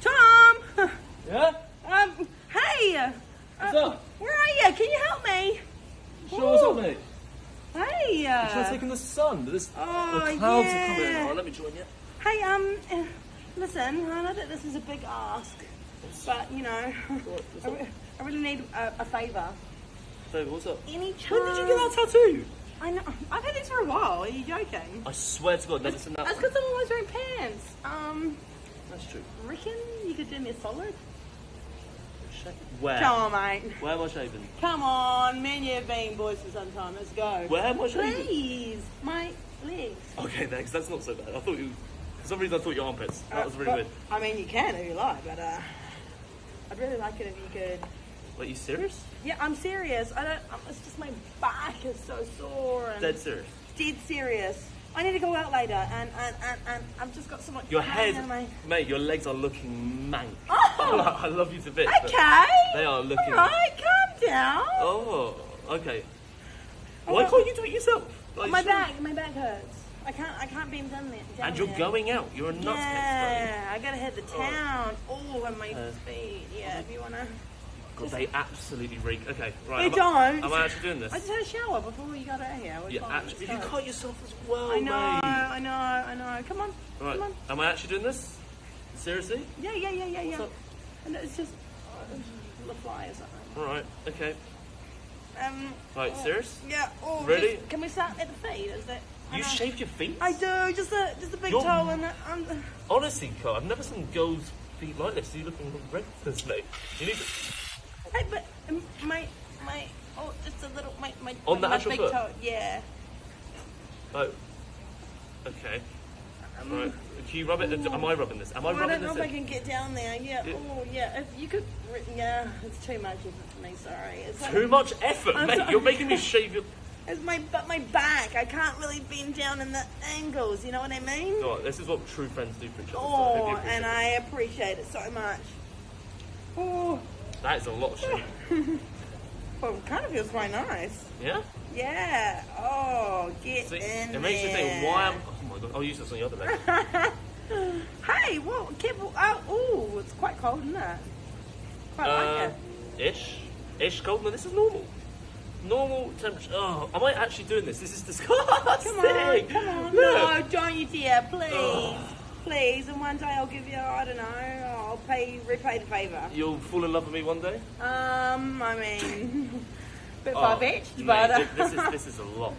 Tom! Yeah? Um, hey! Uh, What's up? Where are you? Can you help me? Sure, what's up, mate? Hey! Trying to Uh, take in the sun. This, Oh, the clouds yeah. are coming in. Oh, let me join you. hey, um, uh, listen, I know that this is a big ask, but you know, I, re- I really need a, a favour. David, what's up? Any chance? When did you get that tattoo? I know. I've had these for a while. Are you joking? I swear to God, never seen that That's because I'm always wearing pants. Um, That's true. reckon you could do me a solid? Where? Come on, mate. Where am I shaving? Come on, me and you have been boys for some time. Let's go. Where am I shaving? Please, my legs. Okay, thanks. That's not so bad. I thought you. For some reason, I thought your armpits. That was really Uh, weird. I mean, you can if you like, but uh, I'd really like it if you could. Wait, you serious? Yeah, I'm serious. I don't. It's just my back is so sore and Dead serious. dead serious. I need to go out later, and and, and, and I've just got so much. Your head, my- mate. Your legs are looking mank. Oh! I love you to bits. Okay. They are looking- All right, calm down. Oh, okay. Oh, Why well- can't you do it yourself? Like, my sure. back, my back hurts. I can't. I can't down there. Down And you're there. going out. You're a nutcase. Yeah, I gotta hit the town. Oh, and my Uh, feet. Yeah, if you wanna. God, they absolutely reek. Okay, right. They am I- don't. Am I actually doing this? I just had a shower before you got out here. Yeah, actually, you cut yourself as well, I know, mate. I know, I know. Come on, Right. come on. Am I actually doing this? Seriously? Yeah, yeah, yeah, yeah, yeah. Up? And it's just uh, the or. All right. Okay. Um. Right. oh, Serious? Yeah. Oh, Ready? just- can we start at the feet? Is it? You shaved your feet? I do. Just a just a big You're- toe and the, um, Honestly, Carl, I've never seen girls' feet like this. You're looking horrendous, mate. You need to... Hey, but um, my my oh, just a little my my On the my actual big foot? toe. Yeah. Oh. Okay. Right. Can you rub it? Am I rubbing this? Am I Um, I don't know this? if I can get down there. Yeah. Yeah. Oh, yeah. If you could. Yeah. It's too much effort for me. Sorry. It's like- Too much effort, I'm mate. sorry. You're making me shave your. It's my but my back. I can't really bend down in the angles. You know what I mean? Oh, this is what true friends do for each other. so I Oh, you appreciate and it. I appreciate it so much. Oh, That is a lot of shave. well, it kind of feels quite nice. Yeah. Yeah. Oh, get See, in it makes you think, there. why am? Oh my god! I'll use this on the other leg. Hey, well, careful. Oh, ooh, it's quite cold, isn't it? Quite uh, like it. ish, ish cold. No, this is normal. Normal temperature. Oh, am I actually doing this? This is disgusting. Come on, come on. Look. No, don't you dare, please. Please, and one day I'll give you, I don't know, I'll pay, repay the favour. You'll fall in love with me one day. Um, I mean, bit Oh, far-fetched, mate, but... uh, this is this is a lot.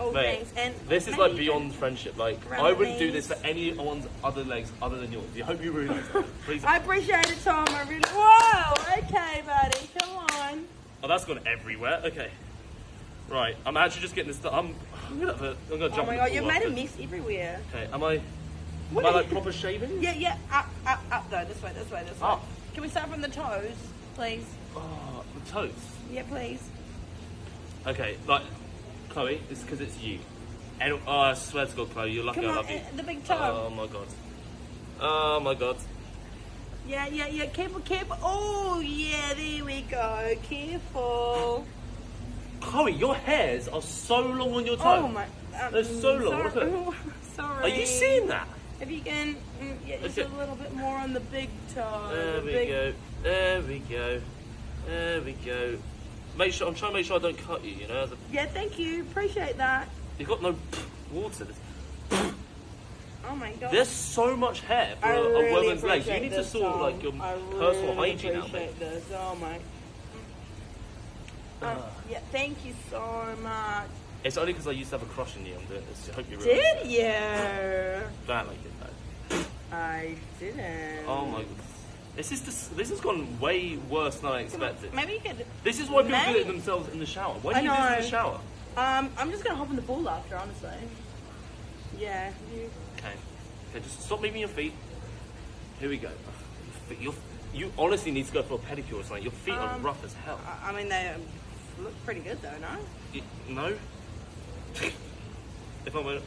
oh, Mate, thanks. And This is like beyond friendship. Like I wouldn't do this for anyone's other legs other than yours. I hope you realise that. Please. I appreciate it, Tom, I really... Whoa, okay, buddy, come on. Oh, that's gone everywhere. Okay. Right, I'm actually just getting this. Done. I'm. I'm gonna. Have a, I'm gonna Oh jump. my god, you've made a mess everywhere. Okay. Am I? What are like proper shaving? Yeah, yeah, up, up, up though, this way, this way, this way. Up. Can we start from the toes, please? Oh, the toes. Yeah, please. Okay, like Chloe, it's because it's you. And oh, I swear to God, Chloe, you're lucky Come I on, love you. eh, the big toe. Oh my God. Oh my God. Yeah, yeah, yeah. Careful, careful. Oh, yeah, there we go. Careful. Chloe, your hairs are so long on your toe. Oh, my. Um, They're so long, look at Sorry. it. sorry. Are you seeing that? If you can, mm, yeah, just Okay. a little bit more on the big toe. There the we big... go. There we go. There we go. Make sure I'm trying to make sure I don't cut you. You know, a, Yeah, thank you. Appreciate that. you've got no water. Oh, my God. There's so much hair for I a, a really woman's legs. You need to sort Tom. like your I personal really hygiene out, mate. appreciate this. Oh, my. Ah. Uh, yeah, thank you so much. It's only because I used to have a crush on you. I'm doing this. I hope you realise Did you? that. That like it though. I didn't. Oh my god. This is this, this has gone way worse than I expected. Maybe you could. This is why people do it themselves in the shower. Why do I you do this in the shower? Um, I'm just gonna hop in the pool after, honestly. Yeah. You, Okay. Okay, just stop moving your feet. Here we go. Your your- you honestly need to go for a pedicure or something. Your feet are Um, rough as hell. I, I mean, they um, look pretty good though, no? No? If I'm a...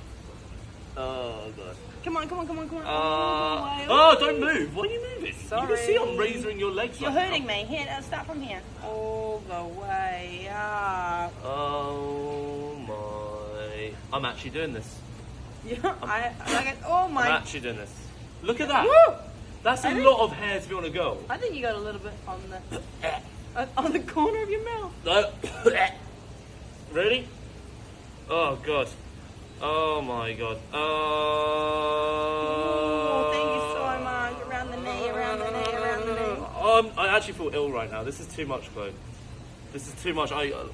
Oh god. Come on, come on, come on, come on. Uh, All the way. oh, don't move. Why are you moving? Sorry. You can see I'm raising your legs. You're right hurting now. me. Here, uh, start from here. All the way up. Oh my! I'm actually doing this. Yeah, I, I like it. Oh my. I'm actually doing this. Look at that. Woo! That's a I think- lot of hair to be on a girl. I think you got a little bit on the uh, on the corner of your mouth. No. really? Oh god. Oh my god. Oh, Oh. thank you so much. Around the knee, around the knee, around the knee. Um, I actually feel ill right now. This is too much, Chloe. This is too much. I uh,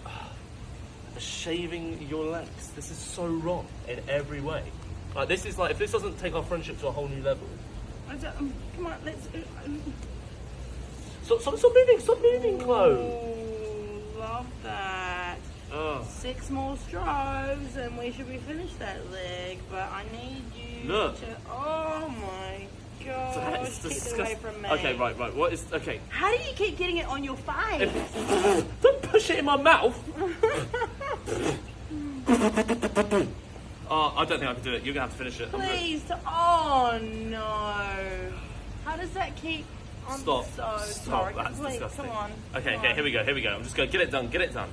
shaving your legs. This is so wrong in every way. Like this is like if this doesn't take our friendship to a whole new level. I don't- um, Come on, let's. uh, um, Stop, stop, stop moving! Stop moving, Chloe. Oh, love that. Oh. Six more strokes and we should be finished that leg, but I need you Look. to. Oh my gosh. That is keep it away disgusting. from me. Okay, right, right. What is okay? How do you keep getting it on your face? Don't push it in my mouth. oh, I don't think I can do it. You're gonna have to finish it. Please. Oh no. How does that keep. I'm Stop. so Stop. sorry. That's Please, disgusting. come on. Okay, come okay, on. here we go, here we go. I'm just gonna get it done, get it done.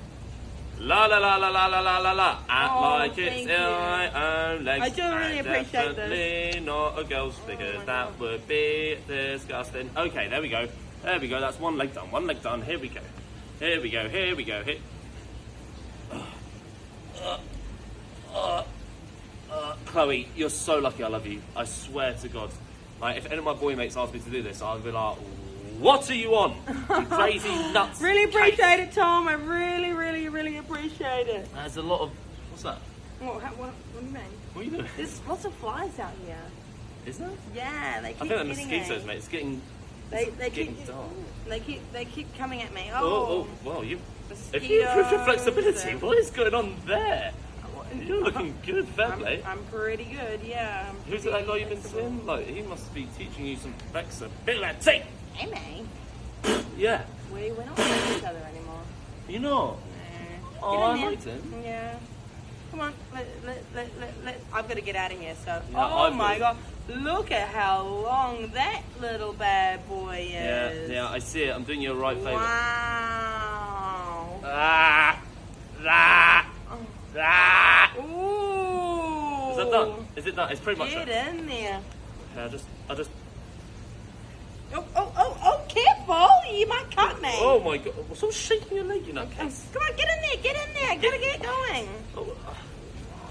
La la la la la la la la la. Oh, like it's thank in my own legs. I do really I'm appreciate this. definitely not a girl's because oh my that God. would be disgusting. Okay, there we go. There we go. That's one leg done. One leg done. Here we go. Here we go. Here we go. Here. Chloe, you're so lucky. I love you. I swear to God. Like, if any of my boy mates asked me to do this, I'd be like, "What are you on? You crazy nuts!" Really case." appreciate it, Tom. I really, really, really appreciate it. There's a lot of. What's that? What, what, what do you mean? What are you doing? There's lots of flies out here. Is there? Yeah, they keep I think they're getting mosquitoes, me. mate. It's getting. They, they keep dark. they keep they keep coming at me. Oh, Oh, oh, well, you. If you improve your flexibility, what is going on there? You're looking good, fair I'm, play. I'm pretty good, yeah. I'm Who's that guy pretty you've been seeing? Like, he must be teaching you some flexibility. Amy, Yeah. we we're not with each other anymore. You know. Nah. Oh, I in liked him. Yeah. Come on, let, let, let, let, let, I've got to get out of here. So, Yeah, oh I've my got- god, look at how long that little bad boy is. yeah, yeah, I see it. I'm doing you a right favour. Wow. Ah, ah, ah. Ooh. Is that done? Is it done? It's pretty much Get done. in there. Okay, I just, I just. Oh, oh, oh, oh, careful! You might cut me. Oh my god! Stop shaking your leg, you know. Um, Come on, get in there, get in there. Gotta get going. Oh,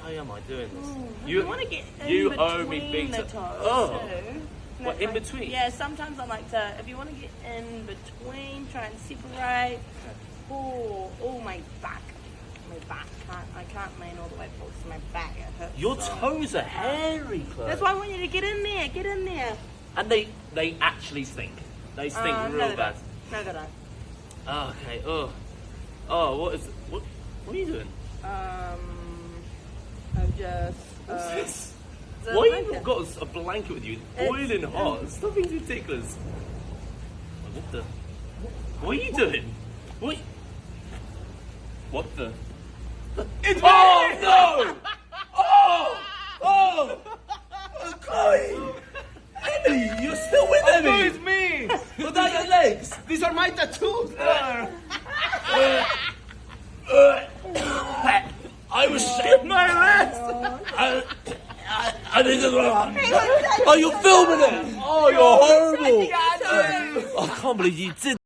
why am I doing this? You, want to get in you between owe me big the toes Oh. too. What, in Like- between? Yeah, sometimes I like to. If you want to get in between, try and separate. Oh, oh, my back, my back. Can't I can't lean all the way forward. My back it hurts. Your so. toes are hairy, Chloe. That's why I want you to get in there. Get in there. And they, they actually stink. They stink no, real they bad. No, they don't. Oh, okay. Oh, oh, what is? What? What are you doing? Um, I'm just. What's Uh, this? Why you blanket. got a blanket with you? It's- Boiling hot. Stop being ridiculous. What the? What are you doing? What? What the? It's Oh me! no! Oh! Oh! Chloe! Emily, you're still with Oh, me! What are your legs? These are my tattoos! Uh, uh, uh, I was shaving my legs! I, I, I didn't know. Are you filming it? Oh, you're horrible! I can't believe you did